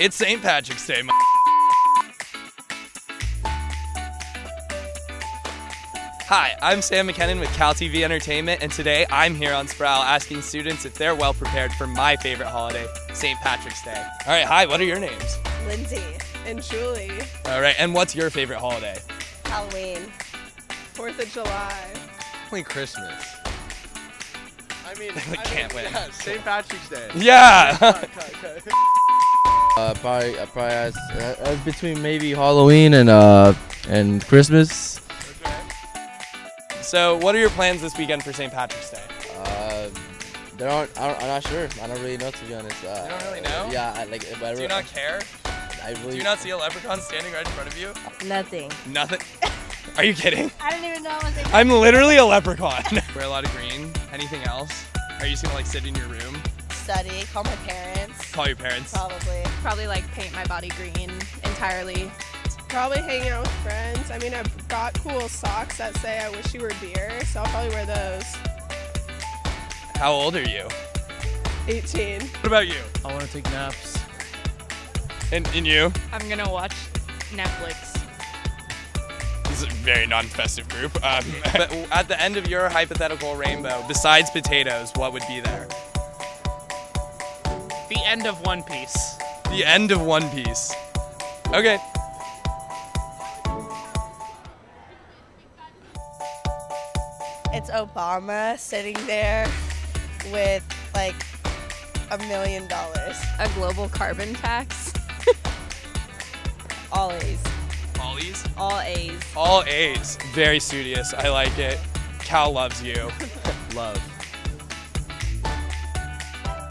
It's St. Patrick's Day. Hi, I'm Sam McKinnon with Cal TV Entertainment, and today I'm here on Sproul asking students if they're well prepared for my favorite holiday, St. Patrick's Day. All right, hi, what are your names? Lindsay and Julie. All right, and what's your favorite holiday? Halloween. Fourth of July. Only Christmas. I mean, I can't win. Yeah, St. Patrick's Day. Yeah! Uh, probably, uh, probably uh, uh, between maybe Halloween and uh and Christmas. so, what are your plans this weekend for St. Patrick's Day? Uh, there aren't. I don't, I'm not sure. I don't really know to be honest. Uh, You don't really know? Yeah, I, like. But I Do you not care? I really. Do you not see a leprechaun standing right in front of you? Nothing. Nothing. Are you kidding? I don't even know what they I'm literally a leprechaun. Wear a lot of green. Anything else? Are you just gonna like sit in your room? Study. Call my parents. Call your parents? Probably. Probably like paint my body green entirely. Probably hanging out with friends. I mean, I've got cool socks that say I wish you were dear, so I'll probably wear those. How old are you? 18. What about you? I want to take naps. And, and you? I'm gonna watch Netflix. This is a very non-festive group. Um, but at the end of your hypothetical rainbow, besides potatoes, what would be there? The end of One Piece. The end of One Piece. Okay. It's Obama sitting there with like a million dollars. A global carbon tax. All A's. Ollies? All A's. All A's. Very studious. I like it. Cal loves you. love.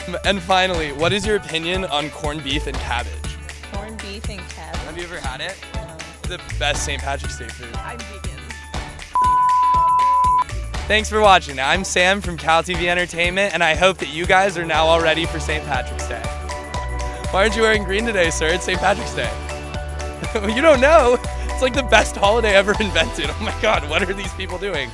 And finally, what is your opinion on corned beef and cabbage? Corned beef and cabbage. Have you ever had it? The best St. Patrick's Day food. I'm vegan. Thanks for watching. I'm Sam from Cal TV Entertainment, and I hope that you guys are now all ready for St. Patrick's Day. Why aren't you wearing green today, sir? It's St. Patrick's Day. you don't know. It's like the best holiday ever invented. Oh my god, what are these people doing?